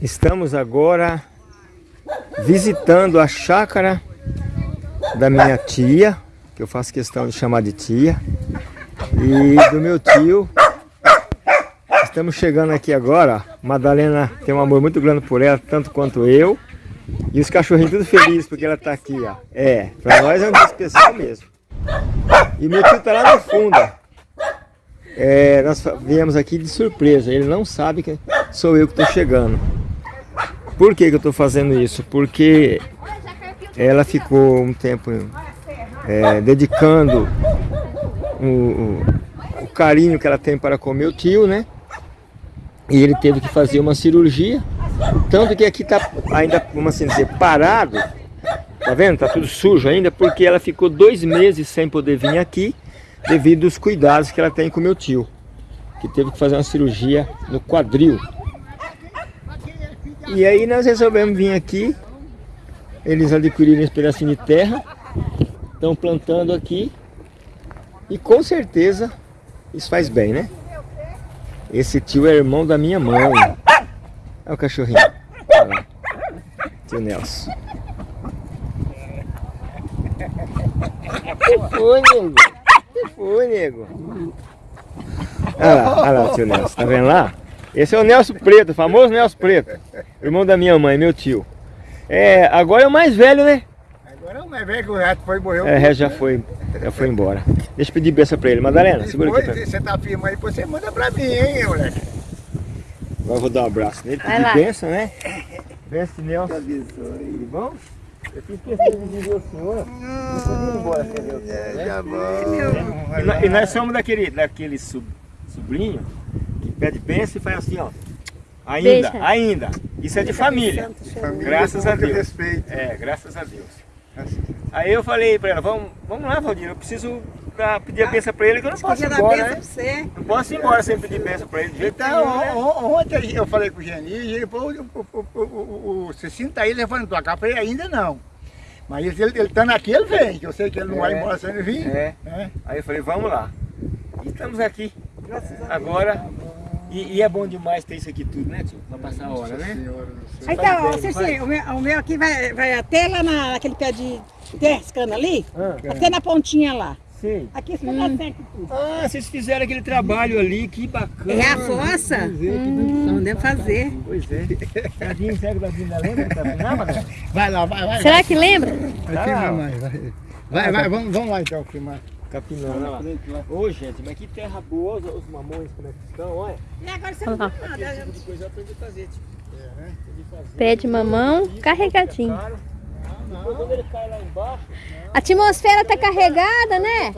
Estamos agora visitando a chácara da minha tia, que eu faço questão de chamar de tia, e do meu tio. Estamos chegando aqui agora, Madalena tem um amor muito grande por ela, tanto quanto eu. E os cachorrinhos tudo felizes porque ela está aqui, ó. É, para nós é um dia especial mesmo. E meu tio está lá no fundo. É, nós viemos aqui de surpresa, ele não sabe que sou eu que estou chegando. Por que, que eu estou fazendo isso? Porque ela ficou um tempo é, dedicando o, o, carinho que ela tem para com meu tio, né? E ele teve que fazer uma cirurgia. Tanto que aqui está ainda, vamos assim dizer, parado. Tá vendo? Tá tudo sujo ainda, porque ela ficou dois meses sem poder vir aqui, devido aos cuidados que ela tem com meu tio. Que teve que fazer uma cirurgia no quadril. E aí nós resolvemos vir aqui. Eles adquiriram esse pedacinho de terra. Estão plantando aqui. E com certeza isso faz bem, né? Esse tio é irmão da minha mãe. Olha o cachorrinho. Olha lá. Tio Nelson. Foi, nego? Foi, nego? Olha lá, olha lá o tio Nelson. Tá vendo lá? Esse é o Nelson Preto, o famoso Nelson Preto. Irmão da minha mãe, meu tio. É, agora é o mais velho, né? Agora é o mais velho que o resto foi morreu. É, já foi, já foi embora. Deixa eu pedir benção pra ele. Madalena, segura aqui. Depois, você tá firme aí, você manda pra mim, hein, moleque. Agora eu vou dar um abraço nele, pedir benção, né? Benção, Nelson. Tudo bom? Eu de o senhor. Ir embora? É, já bom. E nós, e nós somos daquele, daquele sub- sobrinho que pede benção e faz assim, ó. Ainda, Beija. ainda. Isso é de família. Família Graças a Deus. respeito. É, graças a Deus. Aí eu falei pra ela, vamos, vamos lá, Valdir, eu preciso dar- pedir a benção pra ele que eu não posso ir embora, né? você. Não posso ir embora sem pedir benção pra ele. de jeito Então, nenhum, né? on- on- ontem eu falei com o Geni, e ele falou, o, o, o, o, o, você sinta aí levando cá, eu falei, ainda não. Mas ele, ele, ele estando aqui, ele vem, que eu sei que ele não vai É. embora sem ele vir. É. né? Aí eu falei, vamos lá. E estamos aqui. Agora. E, e é bom demais ter isso aqui tudo, né, tio? Pra passar a hora, né? Senhora. Então, ó, faz. o meu, o meu aqui vai, vai até lá na, naquele pé de descano ali, Ah, até na pontinha lá. Sei. Aqui você dá certo tudo. Ah, vocês fizeram aquele trabalho ali, que bacana. É a fossa? Não deve fazer. Pois é. Tadinho, será que o Tadinho lembra? Tá não? Vai lá, vai, vai. Será que lembra? Vai, filmar mais, vai. Vai, vai, vamos, vamos lá então filmar. Capinando, lá. Ô, gente, mas que terra boa, os, os mamões como é que estão, olha. E agora você Olha lá. nada. Esse tipo de coisa eu aprendi a fazer, tipo. A fazer. Pé de mamão carregadinho. Depois quando ele cai lá embaixo, A atmosfera tá carregada, né?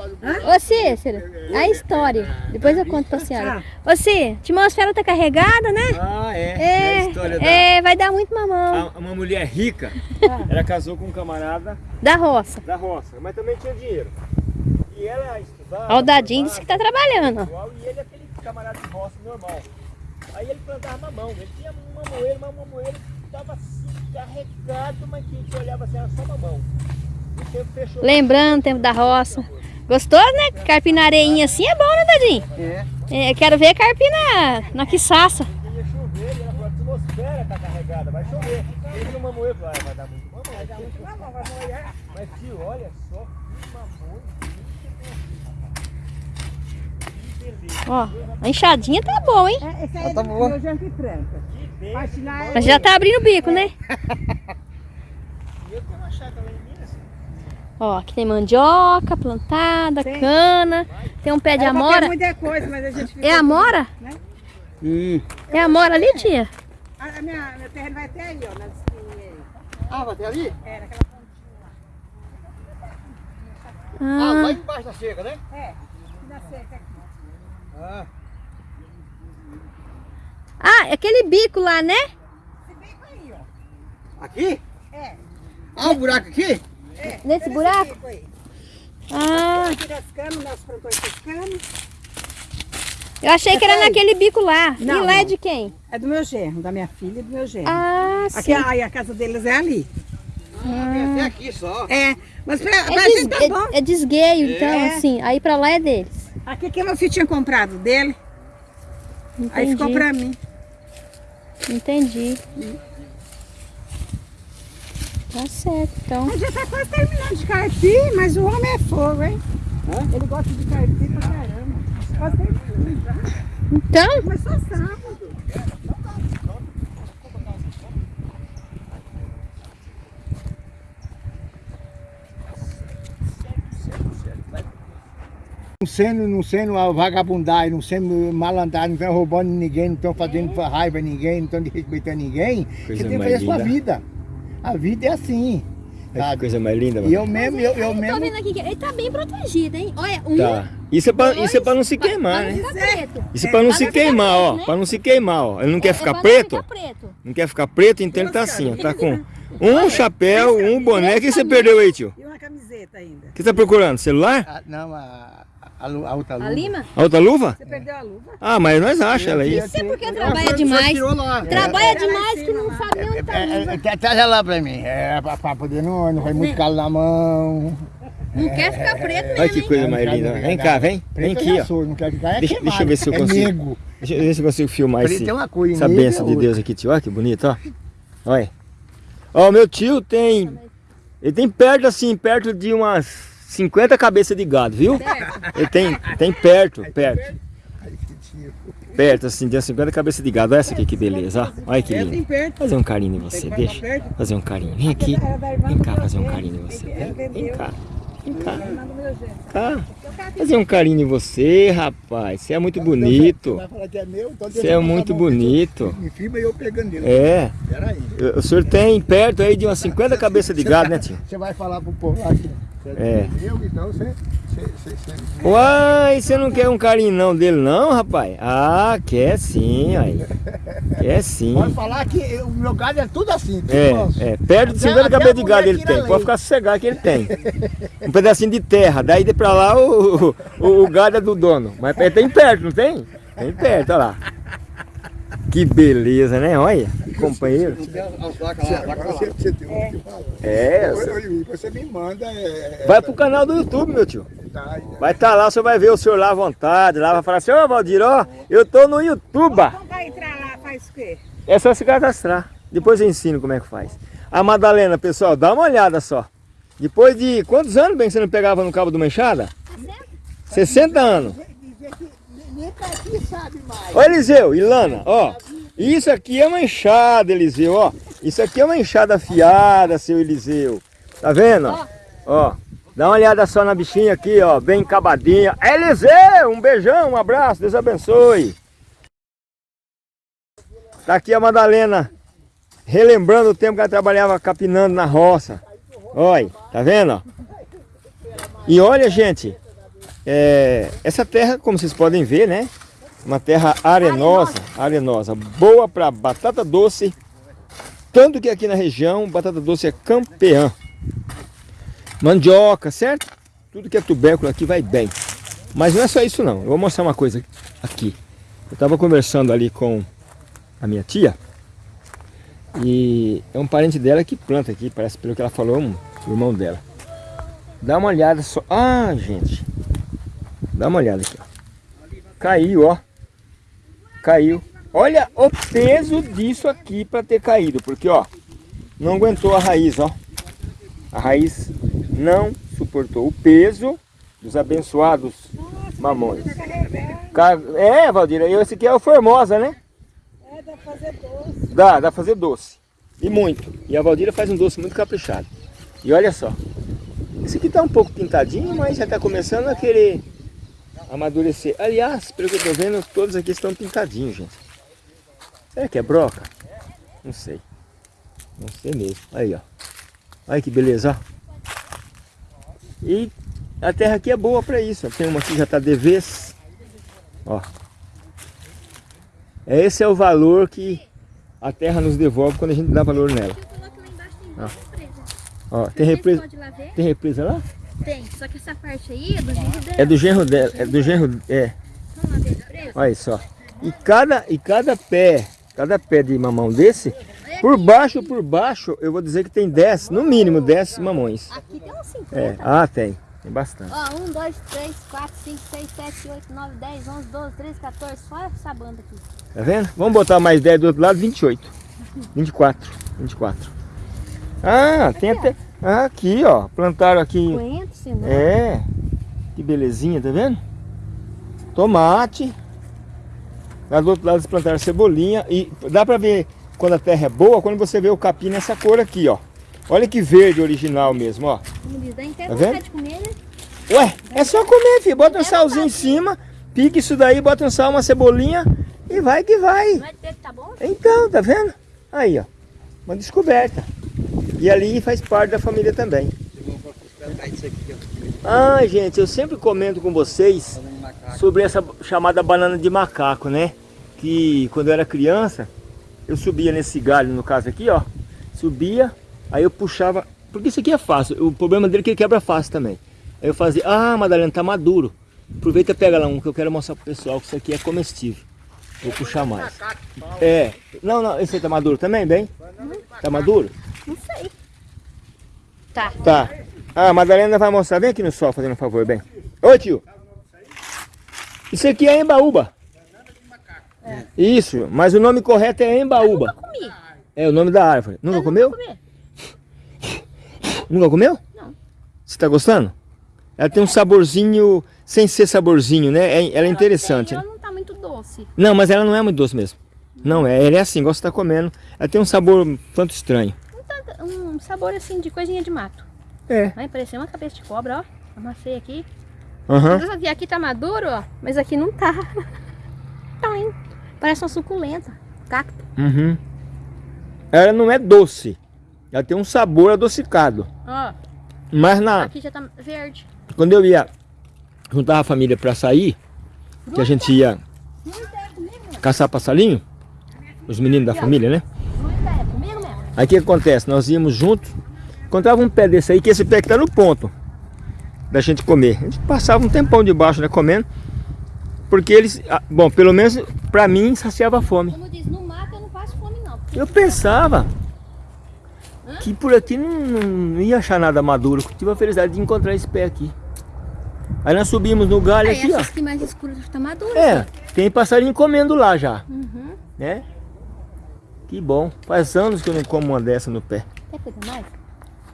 Ô Cícero, a história. Depois eu conto pra senhora. Ô Cícero, a atmosfera tá carregada, né? Ah, é. É, a história da... É, vai dar muito mamão. A- Uma mulher rica, ela casou com um camarada Da roça. da roça, mas também tinha dinheiro. E ela estudava... Ó, o Dadinho disse que tá trabalhando. igual, E ele é aquele camarada de roça normal. Aí ele plantava mamão. Ele tinha um mamoeiro, mas o mamoeiro estava assim, carregado, mas que você olhava assim, era só mamão. E o tempo fechou. Lembrando o tempo da roça. Gostoso, né? Carpir na areinha assim é bom, né, Dadinho? É. É, quero ver carpir na, na quiçaça. Ia chover, e a atmosfera tá carregada, vai chover. Ele viu o mamoeiro falou, ah, vai dar muito mamão. Vai dar muito mamão, vai molhar. Mas tio, olha só que mamão. Ó, a enxadinha tá bom, hein? É, Esse aí é tá do boa. Janque Franca. Lá. Mas já tá abrindo o bico, né? Lá. Ó, aqui tem mandioca plantada, Tem. cana, tem um pé de amora. muita coisa, mas a gente. É amora? Né? Hum. É amora ali, tia? A, a minha, meu terreno vai até aí, ó, nas espinhas. Ah, vai ter ali? É, naquela Ah, lá Ah, embaixo da cerca, né? É, na cerca aqui. Ah. Ah, aquele bico lá, né? Se bem com aí, ó. Aqui? É, Ah, o buraco aqui? é. Nesse buraco? bico aí. Ah, Aqui das camas, nós plantamos essas camas. eu achei que era naquele bico lá. e Não, lá é de quem? É do meu genro, da minha filha e do meu genro. Ah, Aqui, sim. aí a casa deles é ali. Ah, é aqui só. É, mas pra, pra É, gente des- tá bom. é- é desgueio, então, É. assim. Aí pra lá é deles. Aqui que meu filho tinha comprado dele, aí ficou Entendi. pra mim. Entendi. Tá certo, então. A gente tá quase terminando de carpir, mas o homem é fogo, hein? Ele gosta de carpir pra caramba. Quase terminando já. Então, Mas só sábado. Não sendo, não sendo a vagabundagem, não sendo malandragem, não estão roubando ninguém, não estão fazendo raiva a ninguém, não estão desrespeitando ninguém, Coisa você tem que fazer a sua vida. A vida é assim. Olha que coisa mais linda, E mano. eu mesmo, eu, eu eu tô mesmo. vendo aqui que ele tá bem protegido, hein? Olha, um, Tá. Isso é pra, dois, isso é pra não se pra- queimar, pra não né? ficar preto. Isso é pra não pra se ficar queimar, preto, ó. né? Pra não se queimar, ó. Ele não quer É ficar pra não preto? ficar preto. Não quer ficar preto, então ele tá assim, ó. Tá com um chapéu, um boné. O que você perdeu aí, tio? E uma camiseta ainda. O que você tá procurando? Celular? Ah, não, a, a, lu- a outra A luva. lima? A outra luva? Você perdeu a luva? Ah, mas nós achamos ela aí. Você porque Ah, trabalha foi- demais. Trabalha É. demais que não sabe nem onde tá a É, luva. é, é, Traz ela lá pra mim. É, pra, pra poder não, não vai muito calo na mão. Não quer ficar preto mesmo, Olha que coisa mais linda. Vem cá, vem. Vem aqui, ó. não ficar é Deixa- eu ver se eu é consigo. Deixa eu ver se eu consigo filmar esse, essa é benção de. Deus aqui, tio. Olha que bonito, ó. Olha. Ó, meu tio tem. Ele tem perto assim, perto de umas 50 cabeças de gado, viu? Ele tem, tem perto, perto. Perto, assim, de umas 50 cabeças de gado. Olha essa aqui que beleza. Olha que É, lindo. tem perto. Fazer um carinho em você, Tem deixa. Fazer um carinho. Vem aqui. Da irmã Vem cá fazer um carinho em você. Vem, vem cá. Vem cá. Fazer um carinho em você, rapaz. Você é muito bonito. É então Você é muito aqui, bonito. Me e eu pegando. É. O senhor tem perto aí de umas 50 cabeças de gado, né, tio? Você vai falar pro povo você É. então Uai, você não quer um carinho não dele não, rapaz? Ah, quer sim, aí. Quer sim. Pode falar que o meu gado é tudo assim, tudo É, nosso. é, perto de Até- 50 até cabeças de gado ele tem. leite. Pode ficar sossegado que ele tem. Um pedacinho de terra, daí de pra lá o, o, o gado é do dono. Mas tem perto, não tem? Tem perto, olha lá. Que beleza, né? Olha, companheiro. É, Você me manda. É, vai pro canal do YouTube, meu tio. tá, Vai estar lá, você vai ver o senhor lá à vontade. Lá vai falar assim, ô Valdir, ó, eu tô no YouTube. Vamos cá entrar lá, faz o quê? É só se cadastrar. Depois eu ensino como é que faz. A Madalena, pessoal, dá uma olhada só. Depois de quantos anos bem que você não pegava no cabo de uma enxada? 60 anos. Pra aqui sabe mais. Ó Eliseu, Ilana, ó. Isso aqui é uma enxada, Eliseu, ó. Isso aqui é uma enxada afiada, seu Eliseu. Tá vendo? Ó. Dá uma olhada só na bichinha aqui, ó. Bem acabadinha. Eliseu, um beijão, um abraço, Deus abençoe. Tá aqui a Madalena, relembrando o tempo que ela trabalhava capinando na roça. Olha, tá vendo? E olha, gente, é, essa terra, como vocês podem ver, né? Uma terra arenosa, arenosa, boa para batata doce. Tanto que aqui na região, batata doce é campeã. Mandioca, certo? Tudo que é tubérculo aqui vai bem. Mas não é só isso não. Eu vou mostrar uma coisa aqui. Eu estava conversando ali com a minha tia. E é um parente dela que planta aqui, parece pelo que ela falou, um irmão dela. Dá uma olhada só. Ah, gente. Dá uma olhada aqui, ó. Caiu, ó. Caiu. Olha o peso disso aqui para ter caído, porque ó, não aguentou a raiz, ó. A raiz não suportou o peso dos abençoados mamões. É, Valdir, esse aqui é o Formosa, né? É, dá pra fazer doce. Dá, dá pra fazer doce. E muito. E a Valdira faz um doce muito caprichado. E olha só. Esse aqui tá um pouco pintadinho, mas já tá começando a querer amadurecer. Aliás, pelo que eu tô vendo, todos aqui estão pintadinhos, gente. Será que é broca? Não sei. Não sei mesmo. Aí, ó. Olha que beleza, ó. E a terra aqui é boa para isso. ó. Tem uma que já tá de vez. Ó. Esse é o valor que a terra nos devolve quando a gente dá valor nela. Ó, Vocês tem represa, tem represa lá? Tem. Só que essa parte aí é do genro dela. É do genro dela, é do genro, é. Represa? Olha só. E cada, e cada pé, cada pé de mamão desse, por baixo, por baixo, eu vou dizer que tem 10, no mínimo 10 mamões. Aqui tem uns 50. É, ah, tem. Tem bastante. Ó, 1, 2, 3, 4, 5, 6, 7, 8, 9, 10, 11, 12, 13, 14. Só essa banda aqui. Tá vendo? Vamos botar mais 10 do outro lado, 28. 24. 24. Ah, tem até... Aqui, ó. Plantaram aqui... Coentro. É. Que belezinha, tá vendo? Tomate. Lá do outro lado eles plantaram cebolinha. E dá pra ver quando a terra é boa, quando você vê o capim nessa cor aqui, ó. Olha que verde original mesmo, ó. Tá vendo? comer, né? Ué, é só comer, filho. Bota um salzinho em cima, pique isso daí, bota um sal, uma cebolinha e vai que vai. Não ter que tá bom? Então, tá vendo? Aí, ó. Uma descoberta. E ali faz parte da família também. Ah, gente, eu sempre comento com vocês sobre essa chamada banana de macaco, né? Que quando eu era criança, eu subia nesse galho, no caso aqui, ó. Subia, aí eu puxava. Porque isso aqui é fácil. O problema dele é que ele quebra fácil também. Aí eu fazia, ah, Madalena, tá maduro. Aproveita e pega lá um que eu quero mostrar pro pessoal que isso aqui é comestível. Vou puxar mais. É. Não, não, esse aí tá maduro também, bem? Tá maduro? Não sei. Tá. Tá. Ah, a Madalena vai mostrar. Vem aqui no sol fazendo um favor, bem. Ô tio. Isso aqui é embaúba. Isso, mas o nome correto é embaúba. Comi. É o nome da árvore. Nunca Eu comeu? Comer. Nunca comeu? Não. Você tá gostando? Ela tem um saborzinho, sem ser saborzinho, né? É- Ela é interessante. Ela né? não tá muito doce. Não, mas ela não é muito doce mesmo. Não é, ela é assim, igual você tá comendo. Ela tem um sabor um tanto estranho. Um sabor assim de coisinha de mato. É. Vai parecer uma cabeça de cobra, ó. Amassei aqui. Mas aqui, tá maduro, ó. Mas aqui não tá. Tá indo. Parece uma suculenta. Cacto. Uhum. Ela não é doce. Ela tem um sabor adocicado. Ó, Mas na, aqui já tá verde. quando eu ia juntar a família para sair, que a gente ia caçar passarinho, os meninos da família, né? Fruta é comigo mesmo. Aí o que acontece? Nós íamos juntos, encontrava um pé desse aí, que esse pé que tá no ponto da gente comer. A gente passava um tempão debaixo, né, comendo, porque eles, ah, bom, pelo menos para mim saciava a fome. Como diz, no mato eu não passo fome não. Eu pensava que por aqui não, não ia achar nada maduro. Tive a felicidade de encontrar esse pé aqui. Aí nós subimos no galho É, aqui, ó. que mais escuras tá madura. É, tem passarinho comendo lá já, Uhum. né? Que bom. Faz anos que eu não como uma dessa no pé. Quer coisa mais?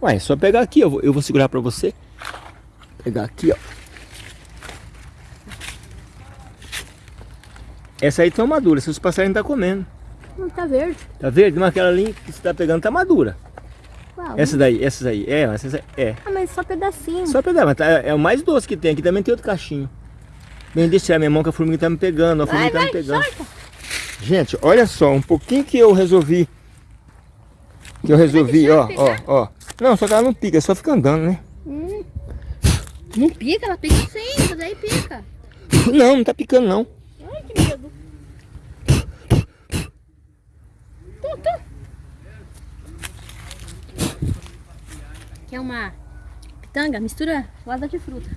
Ué, é só pegar aqui, eu vou, eu vou segurar pra você. Pegar aqui, ó. Essa aí tá madura, esses passarinhos tá comendo. Não tá verde. Tá verde? Mas aquela ali que você tá pegando tá madura. Qual? Essa daí, essa daí. É, essa é. Ah, mas só pedacinho. Só pegar, mas tá- é o mais doce que tem. Aqui também tem outro cachinho. Bem, deixa tirar minha mão que a formiga tá me pegando. A Vai, formiga tá vai, me pegando. solta. Gente, olha só, um pouquinho que eu resolvi. Que eu resolvi, ó, ó, ó. Não, só que ela não pica, só fica andando, né? Hum. Não pica, ela pica sim, mas aí pica. Não, não tá picando não. Ai, que medo. Tu, tu. Quer uma pitanga? Mistura roda de fruta.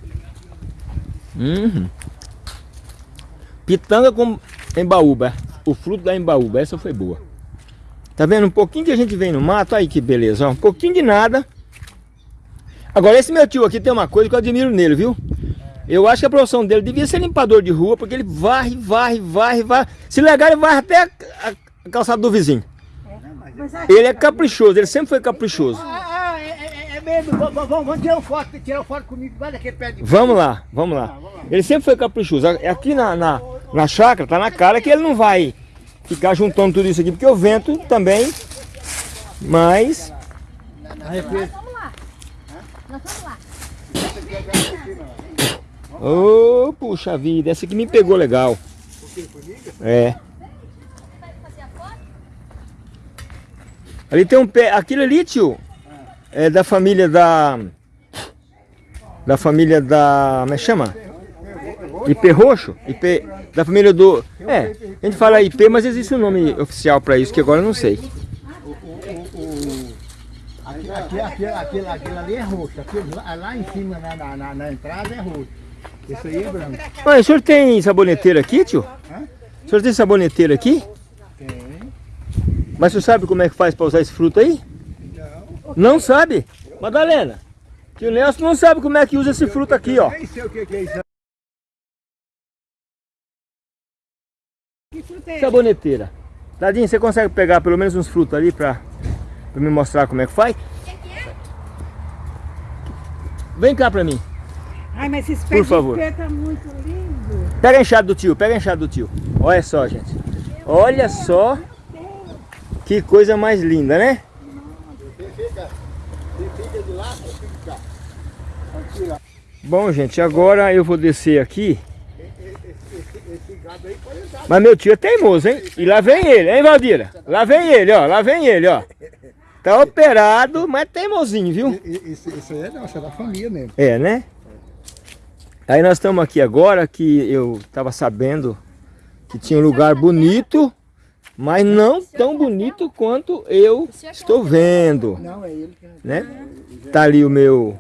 Uhum. Pitanga com embaúba. O fruto da embaúba, essa foi boa. Tá vendo? Um pouquinho que a gente vem no mato, aí que beleza, ó. Um pouquinho de nada. Agora esse meu tio aqui tem uma coisa que eu admiro nele, viu? Eu acho que a profissão dele devia ser limpador de rua, porque ele varre, varre, varre, varre. Se legal, ele varre até a, calçada do vizinho. Ele é caprichoso, ele sempre foi caprichoso. Ah, ah, é, é, é mesmo. Vamos, tirar uma foto, tirar uma foto comigo. Vai daquele pé de Vamos lá, vamos lá. Ele sempre foi caprichoso. Aqui na, na, na chácara tá na cara que ele não vai ficar juntando tudo isso aqui, porque o vento também. Mas. Nós vamos lá. Nós vamos lá. Ô, puxa vida, essa aqui me pegou legal. É. Ali tem um pé. Aquilo ali, tio, é da família da. Da família da. Como é que chama? IP roxo? IP. Da família do. É, a gente fala IP, mas existe um nome oficial pra isso que agora eu não sei. Aqui, aqui, aqui, aquele, aquele ali é roxo. Lá, em cima, na, na, na, na entrada, é roxo. Esse aí é branco. Olha, o senhor tem saboneteira aqui, tio? Hã? O senhor tem saboneteira aqui? Tem. Mas você sabe como é que faz para usar esse fruto aí? Não. Não sabe? Madalena, Tio Nelson não sabe como é que usa esse fruto aqui, ó. Nem sei o que é isso. Fruta é Saboneteira. Dadinho, você consegue pegar pelo menos uns frutos ali pra, pra me mostrar como é que faz? Vem cá pra mim. Ai, mas esses Por pés de favor. tá muito lindo. Pega a enxada do tio, pega a enxada do tio. Olha só, gente. Olha só que coisa mais linda, né? Bom, gente, agora eu vou descer aqui. Mas meu tio é teimoso, hein? E lá vem ele, hein, Valdira? Lá vem ele, ó. Lá vem ele, ó. Tá operado, mas é teimosinho, viu? Isso, isso aí é nossa, é da família mesmo. É, né? Aí nós estamos aqui agora que eu estava sabendo que tinha um lugar bonito, mas não tão bonito quanto eu estou vendo, Não, é ele que né? Tá ali o meu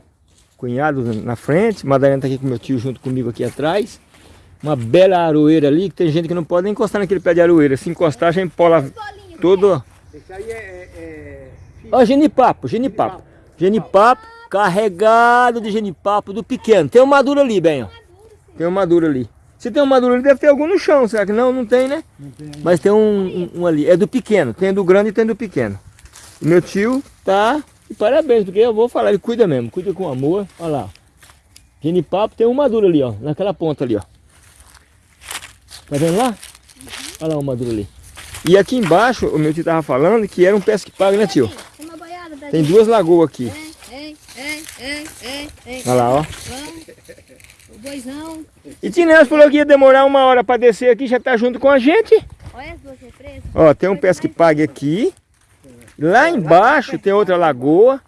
cunhado na frente, Madalena tá aqui com meu tio junto comigo aqui atrás. Uma bela aroeira ali, que tem gente que não pode nem encostar naquele pé de aroeira. Se encostar, já empola todo... Esse aí é. é, é... Ó, genipapo, genipapo. Genipapo, carregado de genipapo do pequeno. Tem um maduro ali, bem, ó. Tem um maduro ali. Se tem um maduro ali, deve ter algum no chão, será que não? Não tem, né? Não tem aí. Mas tem um, um- um ali. É do pequeno. Tem do grande e tem do pequeno. Meu tio tá... E parabéns, porque eu vou falar, ele cuida mesmo. Cuida com amor. Olha lá. Genipapo tem um maduro ali, ó. Naquela ponta ali, ó. Tá vendo lá? Olha lá o maduro ali. E aqui embaixo, o meu tio tava falando que era um pesque pago, né tio? Tem duas lagoas aqui. Olha lá, ó. O boizão. E Tinés falou que ia demorar uma hora para descer aqui, já tá junto com a gente. Olha as duas represas. Ó, tem um pesque pague aqui. Lá embaixo tem outra lagoa.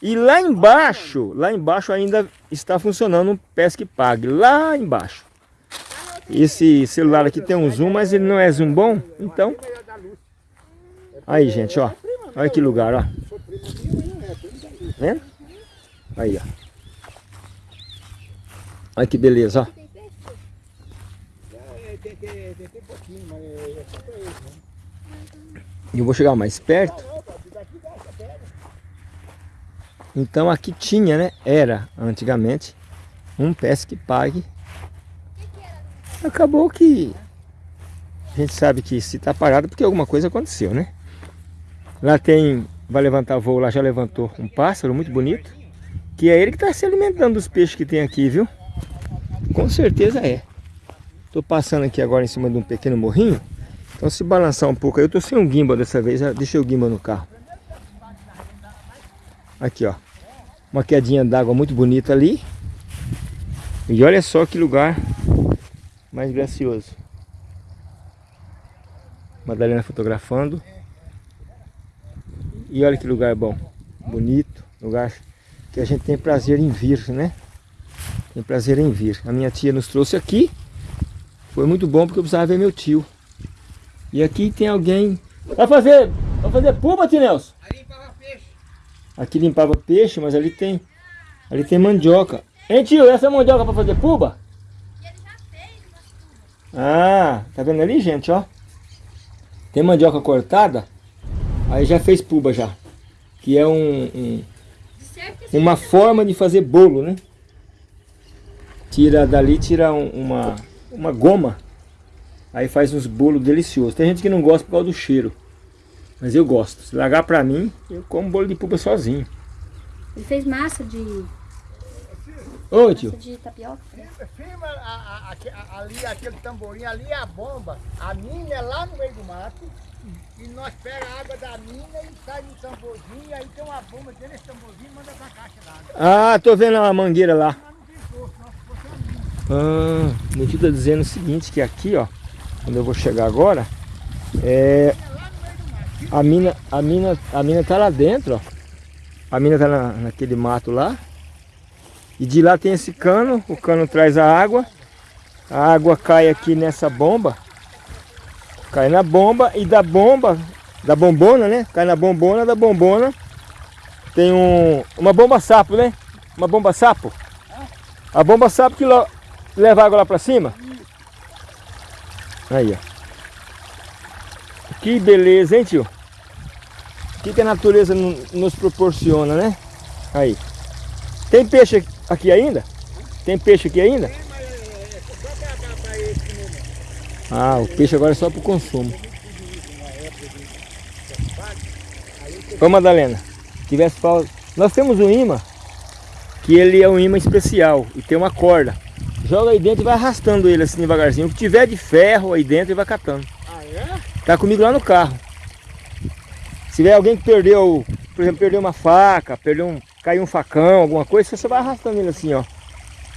E lá embaixo, lá embaixo ainda está funcionando um pesque pague. Lá embaixo. Esse celular aqui tem um zoom, mas ele não é zoom bom. Então. Aí, gente, ó. Olha que lugar, ó. Vendo? Aí, ó. Olha que beleza, ó. Eu vou chegar mais perto. Então aqui tinha, né? Era antigamente um pesque pague. Acabou que a gente sabe que se tá parado porque alguma coisa aconteceu, né? Lá tem, vai levantar voo, lá já levantou um pássaro muito bonito. Que é ele que está se alimentando dos peixes que tem aqui, viu? Com certeza é. Tô passando aqui agora em cima de um pequeno morrinho. Então se balançar um pouco eu tô sem um gimbal dessa vez, deixei o gimbal no carro. Aqui ó, uma quedinha d'água muito bonita ali. E olha só que lugar mais gracioso. Madalena fotografando. E olha que lugar bom, bonito, lugar que a gente tem prazer em vir, né? Tem prazer em vir. A minha tia nos trouxe aqui. Foi muito bom porque eu precisava ver meu tio. E aqui tem alguém. Vai fazer. Vai fazer puba, tio Nelson? Aí limpava peixe. Aqui limpava peixe, mas ali tem. Ali tem mandioca. Hein tio, essa é mandioca para fazer puba? Ah, tá vendo ali, gente, ó? Tem mandioca cortada. Aí já fez puba já. Que é um, um- uma forma de fazer bolo, né? Tira dali, tira um- uma, uma goma. Aí faz uns bolos deliciosos. Tem gente que não gosta por causa do cheiro. Mas eu gosto. Se largar pra mim, eu como bolo de puba sozinho. Ele fez massa de, Ô tio. de tapioca. Firma a- a- a- ali aquele tamborim, ali é a bomba. A mina é lá no meio do mato. E nós pega a água da mina e sai no tamborzinho. Aí tem uma bomba dentro desse tamborzinho e manda pra caixa d'água. Ah, tô vendo a mangueira lá. Ah, meu tio tá dizendo o seguinte, que aqui, ó, quando eu vou chegar agora, é... A mina, a mina, a mina tá lá dentro, ó. A mina tá na, naquele mato lá. E de lá tem esse cano, o cano traz a água. A água cai aqui nessa bomba. Cai na bomba e da bomba, da bombona, né? Cai na bombona, da bombona. Tem um, uma bomba sapo, né? Uma bomba sapo. A bomba sapo que leva água lá pra cima. Aí, ó. Que beleza, hein, tio? O que, que a natureza no- nos proporciona, né? Aí. Tem peixe aqui ainda? Tem peixe aqui ainda? É, é, é. Ah, o peixe agora é só para o consumo. Ô Madalena, tivesse falta. Nós temos um imã que ele é um imã especial e tem uma corda. Joga aí dentro e vai arrastando ele assim devagarzinho. O que tiver de ferro aí dentro ele vai catando. Ah, é? Tá comigo lá no carro. Se tiver alguém que perdeu, por exemplo, perdeu uma faca, perdeu um, caiu um facão, alguma coisa, você vai arrastando ele assim, ó.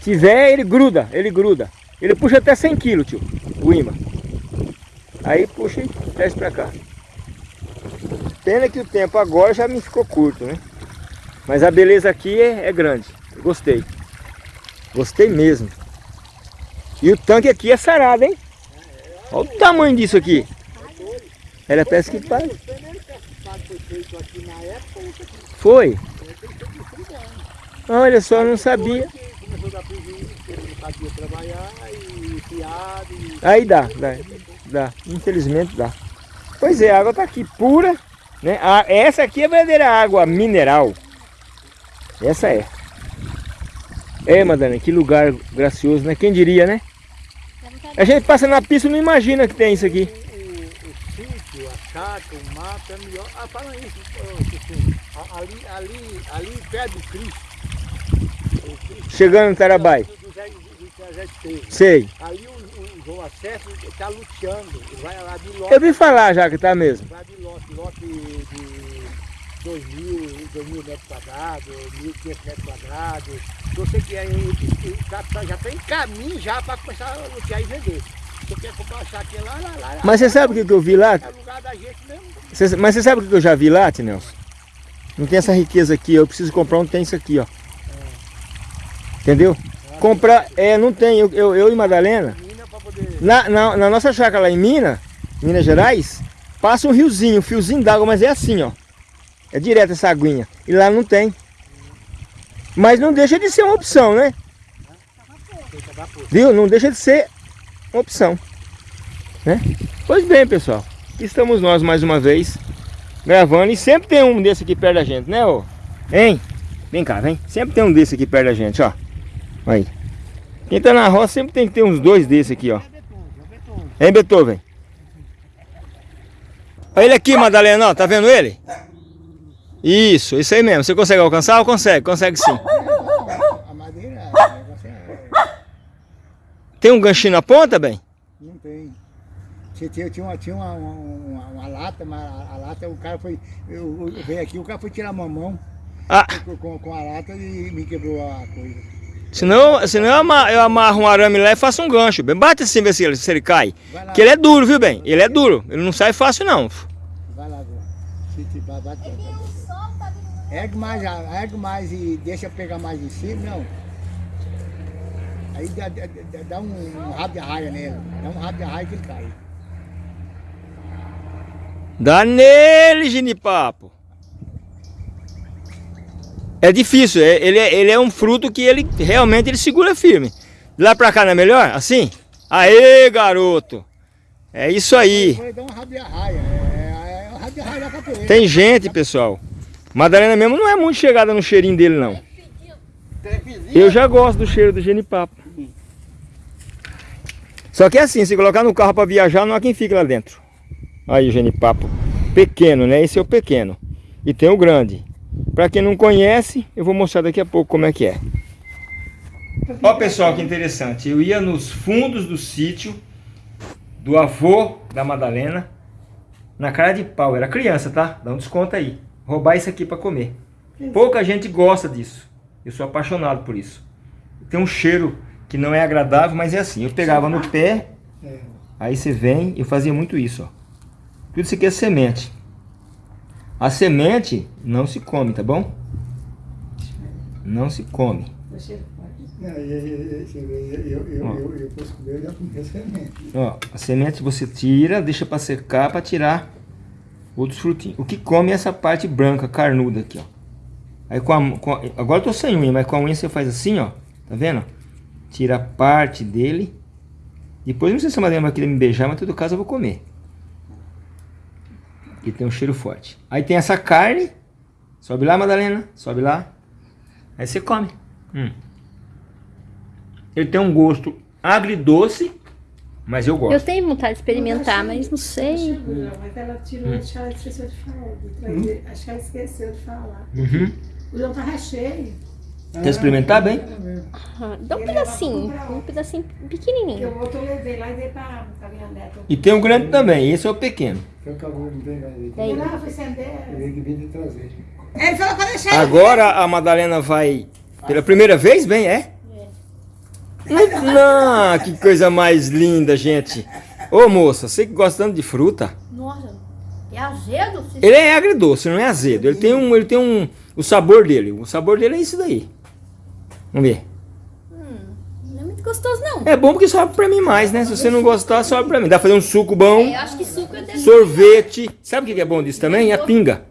Tiver, ele gruda, ele gruda. Ele puxa até 100 kg, tio, o imã. Aí puxa e desce pra cá. Pena que o tempo agora já me ficou curto, né? Mas a beleza aqui é, é grande. Gostei. Gostei mesmo. E o tanque aqui é sarado, hein? Olha o tamanho disso aqui. Era pesca que pescado foi Olha só, não sabia. Começou a dar prejuízo, trabalhar, e fiado. Aí dá, dá, dá. Infelizmente dá. Pois é, a água tá aqui pura, né? A- essa aqui é a verdadeira água mineral. Essa é. É, Madalena, que lugar gracioso, né? Quem diria, né? A gente passa na pista e não imagina que tem isso aqui. o, o sítio, a chácara, o mato é melhor. Ah, fala isso, ali, ali, ali perto do Cristo. Chegando no Tarabai. Sei. Ali o, João Acesso está luteando, vai lá de lote, Eu vi falar já que tá mesmo. vai de lote, lote de 2 mil, 2 mil metros quadrados, 1.500 metros quadrados. Eu sei que aí ele tá- tá- já está em caminho já para começar a lutear e vender. Você quer lá, lá, lá. Mas você sabe o que eu vi lá? É. Cê- mas você sabe o que eu já vi lá, Tinelson? Não tem essa riqueza aqui, eu preciso comprar um tem isso aqui, ó. Entendeu? Comprar, é, não tem, eu, eu, eu e Madalena, na, na, na nossa chácara lá em Minas, Minas Gerais, passa um riozinho, um fiozinho d'água, mas é assim, ó. É direto essa aguinha. E lá não tem. Mas não deixa de ser uma opção, né? Viu? Não deixa de ser uma opção. Né? Pois bem, pessoal. Estamos nós mais uma vez gravando. E sempre tem um desse aqui perto da gente, né? Ô? Hein? Vem cá, vem. Sempre tem um desse aqui perto da gente, ó. Aí. Quem tá na roça sempre tem que ter uns dois desse aqui, ó. É Beethoven, é Beethoven. Olha ele aqui, Madalena, ó. Tá vendo ele? Isso, isso aí mesmo. Você consegue alcançar? Consegue, consegue sim. Tem um ganchinho na ponta, bem? Não tem. Tinha, tinha, uma, tinha uma, uma, uma lata, mas a, lata, o cara foi. Eu, eu veio aqui, o cara foi tirar a mamão Ah, com, com a lata e me quebrou a coisa. Senão, senão eu, ama- eu amarro um arame lá e faço um gancho. Bem, bate assim, vê se ele, se ele cai. Que ele é duro, viu, bem? Ele é duro. Ele não sai fácil, não. vai lá, bate. Ergue mais, ergue mais e deixa pegar mais em cima, não. Aí dá, dá, dá- um, um rabo de arraia nele. Dá um rabo de arraia que ele cai. Dá nele, ginipapo. É difícil, é- ele é, ele é um fruto que ele realmente ele segura firme. De lá pra cá não é melhor? Assim? Aê, garoto! É isso aí. É, é. Tem gente, pessoal. Madalena mesmo não é muito chegada no cheirinho dele, não. Eu já gosto do cheiro do genipapo. Só que é assim, se colocar no carro para viajar, não há quem fique lá dentro. Aí o genipapo. Pequeno, né? Esse é o pequeno. E tem o grande. Para quem não conhece, eu vou mostrar daqui a pouco como é que é. Ó pessoal, que interessante. Eu ia nos fundos do sítio do avô da Madalena na cara de pau. Era criança, tá? Dá um desconto aí. Roubar isso aqui para comer. Pouca gente gosta disso. Eu sou apaixonado por isso. Tem um cheiro que não é agradável, mas é assim. Eu pegava no pé, aí você vem, eu fazia muito isso, ó. Tudo isso aqui é semente. A semente não se come, tá bom? Não se come. Não, eu, eu, eu, eu, posso comer, eu já comi a semente. Ó, a semente você tira, deixa para secar para tirar outros frutinhos. O que come é essa parte branca, carnuda aqui, ó. Aí com a, com a- agora eu tô sem unha, mas com a unha você faz assim, ó. Tá vendo? Tira a parte dele. Depois não sei se a Madalena vai querer me beijar, mas em todo caso eu vou comer. E tem um cheiro forte. Aí tem essa carne. Sobe lá, Madalena. Sobe lá. Aí você come. Hum. Ele tem um gosto agridoce, mas eu gosto. Eu tenho vontade de experimentar, mas não sei. Mas ela tirou, acho que ela esqueceu de falar. trazer. Acho que ela esqueceu de falar. Uhum. O João tava cheio. Quer experimentar bem? Ah, Dá um pedacinho, um pedacinho pequenininho. Eu outro eu levei lá e dei pra, pra minha neta. E tem um grande também, esse é o pequeno. Não, acender. Ele que vim de trazer. Ele falou pra deixar. Agora a Madalena vai pela primeira vez, bem, é? Não, que coisa mais linda, gente. Ô moça, você que gosta tanto de fruta, Nossa, é azedo? ele é agridoce, não é azedo. Ele tem um, ele tem um, o sabor dele. O sabor dele é isso daí. Vamos ver. É gostoso, não. É bom porque sobe pra mim mais, né? Se você não gostar, sobe pra mim. Dá pra fazer um suco bom, Eu acho que suco é sorvete. Sabe o que é bom disso também? A pinga.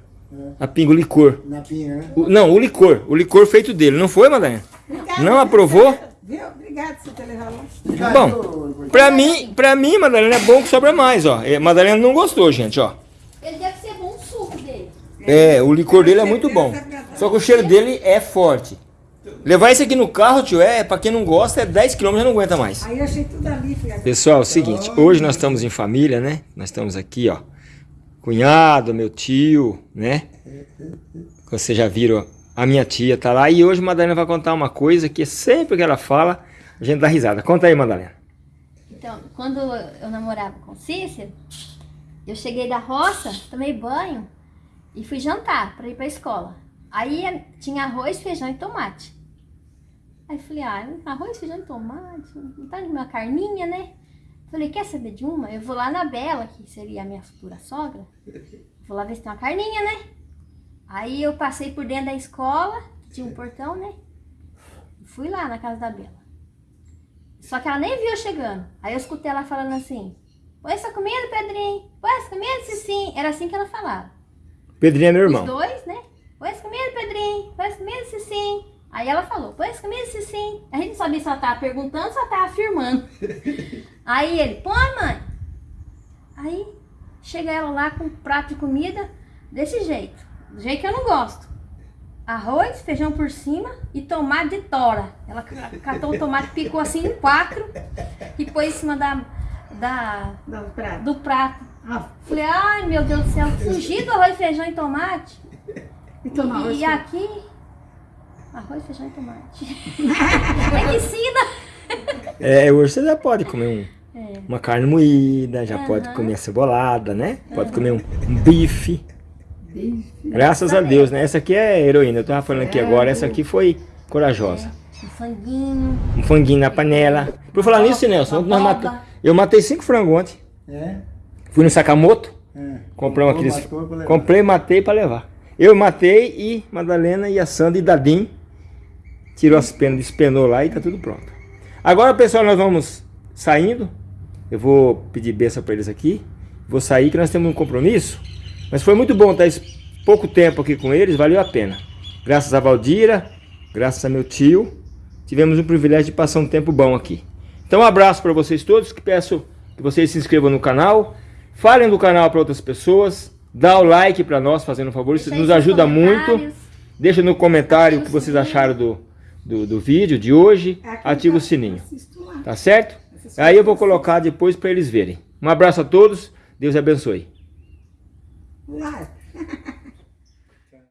A pinga, o licor. Na pinha, né? O- não, o licor. O licor feito dele. Não foi, Madalena? Não aprovou? Viu? Obrigado por ter levado lá. Bom, pra mim, pra mim, Madalena, é bom que sobra mais, ó. É, Madalena não gostou, gente, ó. Ele deve ser bom o suco dele. É, o licor dele é muito bom. Só que o cheiro dele é forte. Levar isso aqui no carro, tio, é, pra quem não gosta, é 10 km já não aguenta mais. Aí eu achei tudo ali, filha. Pessoal, é o seguinte, hoje nós estamos em família, né? Nós estamos aqui, ó. Cunhado, meu tio, né? Vocês já viram, a minha tia tá lá. E hoje a Madalena vai contar uma coisa que sempre que ela fala, a gente dá risada. Conta aí, Madalena. Então, quando eu namorava com o Cícero, eu cheguei da roça, tomei banho e fui jantar para ir para a escola. Aí tinha arroz, feijão e tomate. Aí falei, ah, arroz, feijão e tomate, não tá de uma carninha, né? Falei, quer saber de uma? Eu vou lá na Bela, que seria a minha futura sogra. Vou lá ver se tem uma carninha, né? Aí eu passei por dentro da escola, que tinha um portão, né? Fui lá na casa da Bela. Só que ela nem viu eu chegando. Aí eu escutei ela falando assim: Põe essa comida, Pedrinho. Põe essa comida, Cicinho. Era assim que ela falava. Pedrinho é meu Os irmão. dois, né? Põe essa comida, Pedrinho. Põe essa comida, Cicinho. Aí ela falou: Põe essa comida, Cicinho. A gente não sabia se ela tava perguntando ou se ela tava afirmando. Aí ele: Põe, mãe. Aí chega ela lá com um prato de comida desse jeito. Do jeito que eu não gosto. Arroz, feijão por cima e tomate de tora. Ela ca- catou o tomate, picou assim em quatro e pôs em cima da, da, Não, prato. do prato. Ah, Falei, ai meu Deus do céu, fugir do arroz, feijão e tomate. e E, arroz. aqui, arroz, feijão e tomate. é que ensina. É, hoje você já pode comer um, É. uma carne moída, já pode Aham. comer a cebolada, né? Pode comer um, um bife. Graças a Deus, né? Essa aqui é heroína. Eu tava falando aqui agora, essa aqui foi corajosa. Um franguinho. Um franguinho na panela. Por falar nisso, Nelson, nós mata- eu matei cinco frangos ontem. É? Fui no Sakamoto, É. comprei um aqueles. matou. Comprei, matei pra levar. Eu matei e Madalena e a Sandra e Dadim tirou as penas, despenou lá e tá tudo pronto. Agora, pessoal, nós vamos saindo. Eu vou pedir benção pra eles aqui. Vou sair que nós temos um compromisso. Mas foi muito bom estar esse pouco tempo aqui com eles, valeu a pena. Graças a Valdira, graças a meu tio, tivemos o privilégio de passar um tempo bom aqui. Então, um abraço para vocês todos, que peço que vocês se inscrevam no canal, falem do canal para outras pessoas, dá o like para nós, fazendo um favor, isso nos ajuda muito. Deixa no comentário o que vocês acharam do, do, do vídeo de hoje, Aqui ativa o sininho. Tá certo? Aí eu vou colocar depois para eles verem. Um abraço a todos, Deus abençoe. Lá.